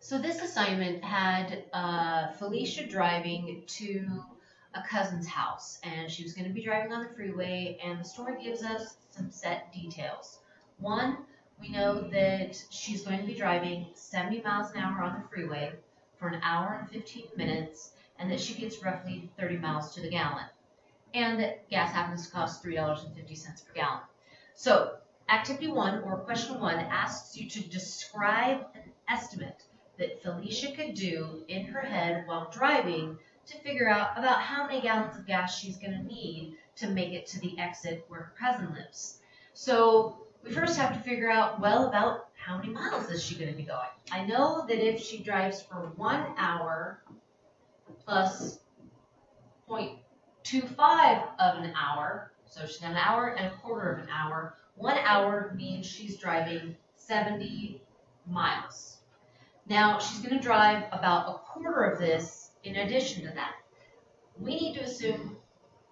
So this assignment had uh, Felicia driving to a cousin's house, and she was going to be driving on the freeway. And the story gives us some set details. One, we know that she's going to be driving 70 miles an hour on the freeway for an hour and 15 minutes, and that she gets roughly 30 miles to the gallon, and that gas happens to cost $3.50 per gallon. So, activity one or question one asks you to describe an estimate that Felicia could do in her head while driving to figure out about how many gallons of gas she's going to need to make it to the exit where her cousin lives. So we first have to figure out, well, about how many miles is she going to be going? I know that if she drives for one hour plus 0.25 of an hour, so she's got an hour and a quarter of an hour, one hour means she's driving 70 miles. Now, she's going to drive about a quarter of this in addition to that. We need to assume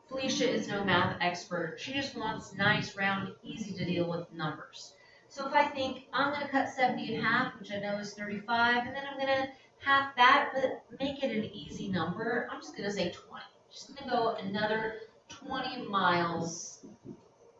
Felicia is no math expert. She just wants nice, round, easy to deal with numbers. So if I think I'm going to cut 70 in half, which I know is 35, and then I'm going to half that, but make it an easy number, I'm just going to say 20. She's going to go another 20 miles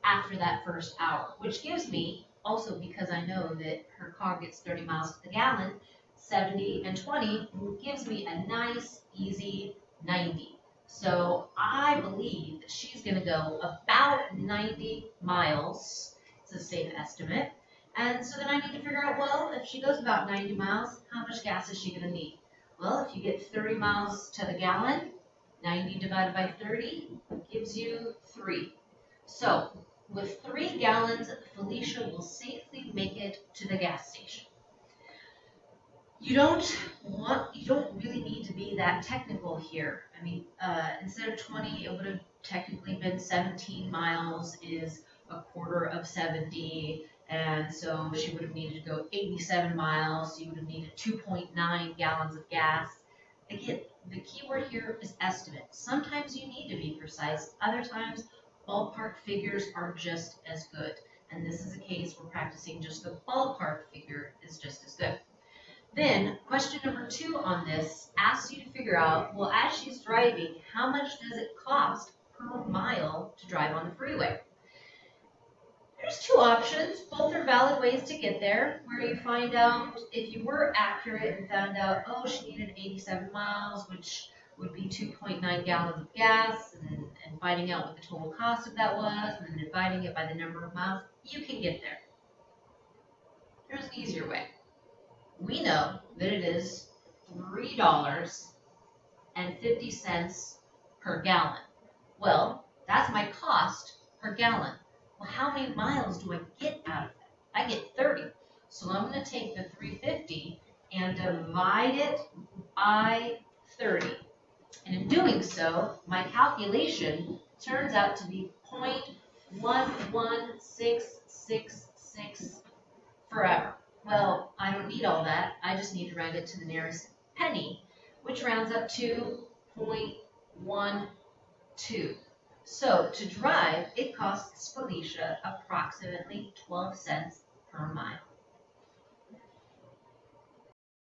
after that first hour, which gives me, also because I know that her car gets 30 miles to the gallon, 70 and 20 gives me a nice, easy 90. So I believe that she's going to go about 90 miles. It's a safe estimate. And so then I need to figure out, well, if she goes about 90 miles, how much gas is she going to need? Well, if you get 30 miles to the gallon, 90 divided by 30 gives you 3. So with 3 gallons, Felicia will safely make it to the gas station you don't want you don't really need to be that technical here. I mean, uh, instead of 20, it would have technically been 17 miles is a quarter of 70, and so she would have needed to go 87 miles. You would have needed 2.9 gallons of gas. Again, the key word here is estimate. Sometimes you need to be precise. Other times, ballpark figures are just as good. And this is a case where practicing just the ballpark figure is just as good. Then, question number two on this asks you to figure out, well, as she's driving, how much does it cost per mile to drive on the freeway? There's two options. Both are valid ways to get there, where you find out if you were accurate and found out, oh, she needed 87 miles, which would be 2.9 gallons of gas, and, and finding out what the total cost of that was, and then dividing it by the number of miles, you can get there. There's an easier way we know that it is $3.50 per gallon. Well, that's my cost per gallon. Well, how many miles do I get out of that? I get 30. So I'm going to take the 350 and divide it by 30. And in doing so, my calculation turns out to be 0.11666 forever. Well, I don't need all that. I just need to round it to the nearest penny, which rounds up to 0.12. So to drive, it costs Felicia approximately 12 cents per mile.